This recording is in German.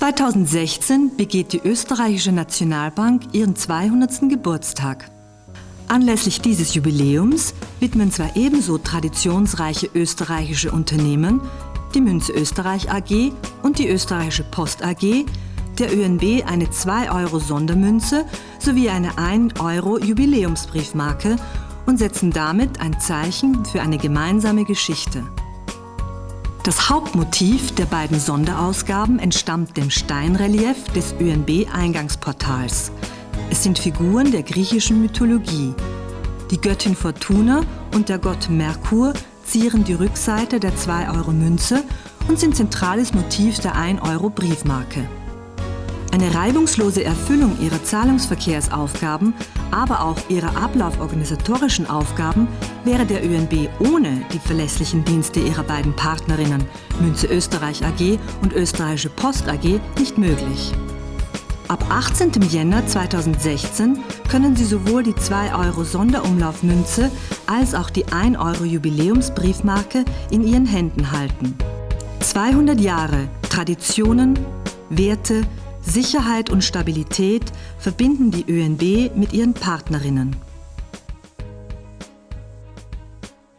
2016 begeht die österreichische Nationalbank ihren 200. Geburtstag. Anlässlich dieses Jubiläums widmen zwei ebenso traditionsreiche österreichische Unternehmen, die Münze Österreich AG und die Österreichische Post AG, der ÖNB eine 2-Euro-Sondermünze sowie eine 1-Euro-Jubiläumsbriefmarke und setzen damit ein Zeichen für eine gemeinsame Geschichte. Das Hauptmotiv der beiden Sonderausgaben entstammt dem Steinrelief des ÖNB-Eingangsportals. Es sind Figuren der griechischen Mythologie. Die Göttin Fortuna und der Gott Merkur zieren die Rückseite der 2-Euro-Münze und sind zentrales Motiv der 1-Euro-Briefmarke. Eine reibungslose Erfüllung ihrer Zahlungsverkehrsaufgaben, aber auch ihrer ablauforganisatorischen Aufgaben wäre der ÖNB ohne die verlässlichen Dienste ihrer beiden Partnerinnen Münze Österreich AG und Österreichische Post AG nicht möglich. Ab 18. Jänner 2016 können Sie sowohl die 2 Euro Sonderumlaufmünze als auch die 1 Euro Jubiläumsbriefmarke in Ihren Händen halten. 200 Jahre Traditionen, Werte, Sicherheit und Stabilität verbinden die ÖNB mit ihren Partnerinnen.